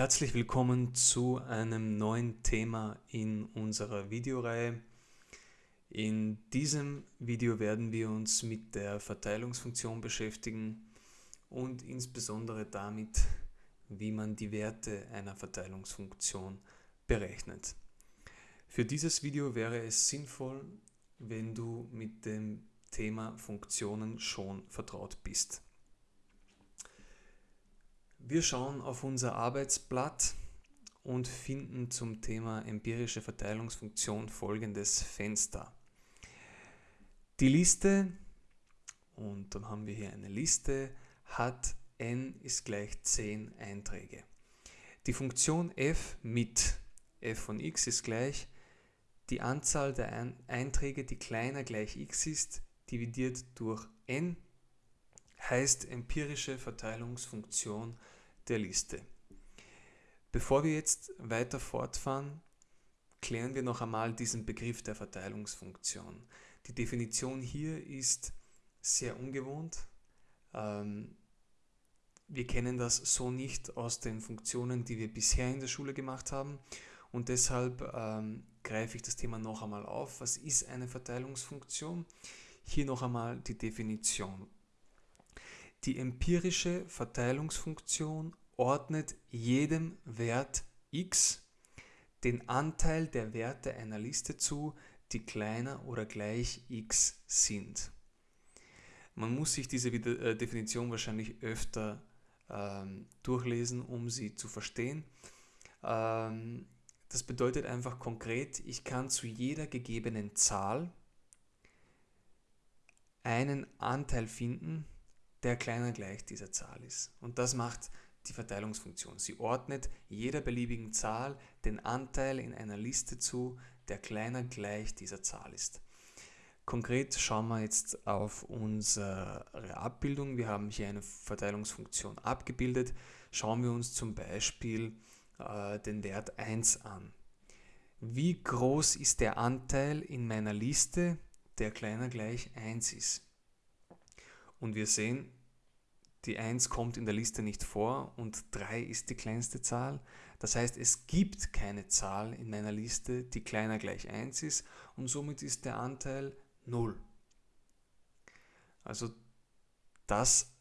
Herzlich willkommen zu einem neuen Thema in unserer Videoreihe. In diesem Video werden wir uns mit der Verteilungsfunktion beschäftigen und insbesondere damit, wie man die Werte einer Verteilungsfunktion berechnet. Für dieses Video wäre es sinnvoll, wenn du mit dem Thema Funktionen schon vertraut bist. Wir schauen auf unser Arbeitsblatt und finden zum Thema empirische Verteilungsfunktion folgendes Fenster. Die Liste, und dann haben wir hier eine Liste, hat n ist gleich 10 Einträge. Die Funktion f mit f von x ist gleich die Anzahl der Einträge, die kleiner gleich x ist, dividiert durch n, heißt empirische Verteilungsfunktion der Liste. Bevor wir jetzt weiter fortfahren, klären wir noch einmal diesen Begriff der Verteilungsfunktion. Die Definition hier ist sehr ungewohnt. Ähm, wir kennen das so nicht aus den Funktionen, die wir bisher in der Schule gemacht haben und deshalb ähm, greife ich das Thema noch einmal auf. Was ist eine Verteilungsfunktion? Hier noch einmal die Definition. Die empirische Verteilungsfunktion ordnet jedem Wert x den Anteil der Werte einer Liste zu, die kleiner oder gleich x sind. Man muss sich diese äh, Definition wahrscheinlich öfter ähm, durchlesen, um sie zu verstehen. Ähm, das bedeutet einfach konkret, ich kann zu jeder gegebenen Zahl einen Anteil finden, der kleiner gleich dieser Zahl ist. Und das macht die Verteilungsfunktion. Sie ordnet jeder beliebigen Zahl den Anteil in einer Liste zu, der kleiner gleich dieser Zahl ist. Konkret schauen wir jetzt auf unsere Abbildung. Wir haben hier eine Verteilungsfunktion abgebildet. Schauen wir uns zum Beispiel äh, den Wert 1 an. Wie groß ist der Anteil in meiner Liste, der kleiner gleich 1 ist? Und wir sehen, die 1 kommt in der Liste nicht vor und 3 ist die kleinste Zahl. Das heißt, es gibt keine Zahl in meiner Liste, die kleiner gleich 1 ist und somit ist der Anteil 0. Also das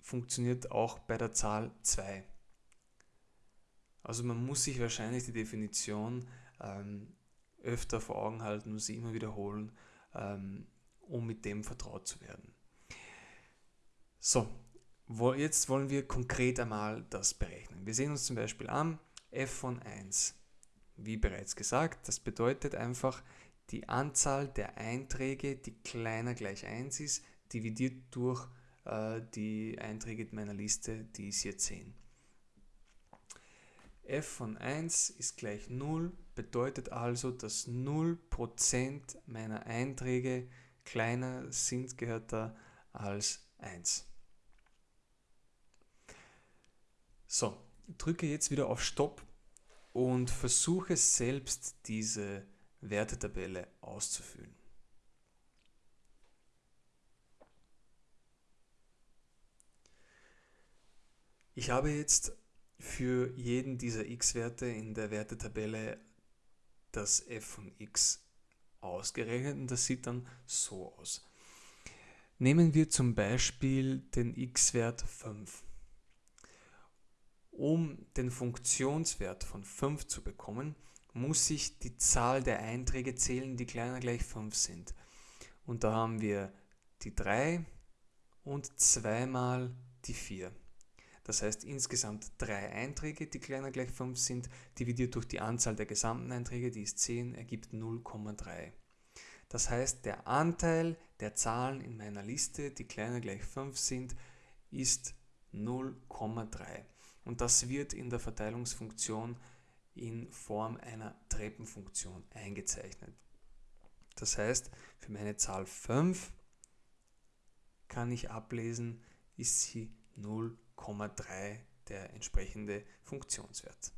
funktioniert auch bei der Zahl 2. Also man muss sich wahrscheinlich die Definition ähm, öfter vor Augen halten und sie immer wiederholen, ähm, um mit dem vertraut zu werden. So, Jetzt wollen wir konkret einmal das berechnen. Wir sehen uns zum Beispiel an f von 1. Wie bereits gesagt, das bedeutet einfach die Anzahl der Einträge, die kleiner gleich 1 ist, dividiert durch äh, die Einträge meiner Liste, die ist hier 10. f von 1 ist gleich 0, bedeutet also, dass 0% meiner Einträge kleiner sind, gehört da als 1. So, drücke jetzt wieder auf Stopp und versuche selbst diese Wertetabelle auszufüllen. Ich habe jetzt für jeden dieser x-Werte in der Wertetabelle das f von x ausgerechnet und das sieht dann so aus. Nehmen wir zum Beispiel den x-Wert 5. Um den Funktionswert von 5 zu bekommen, muss ich die Zahl der Einträge zählen, die kleiner gleich 5 sind. Und da haben wir die 3 und zweimal die 4. Das heißt insgesamt drei Einträge, die kleiner gleich 5 sind, dividiert durch die Anzahl der gesamten Einträge, die ist 10, ergibt 0,3. Das heißt, der Anteil der Zahlen in meiner Liste, die kleiner gleich 5 sind, ist 0,3. Und das wird in der Verteilungsfunktion in Form einer Treppenfunktion eingezeichnet. Das heißt, für meine Zahl 5 kann ich ablesen, ist sie 0,3 der entsprechende Funktionswert.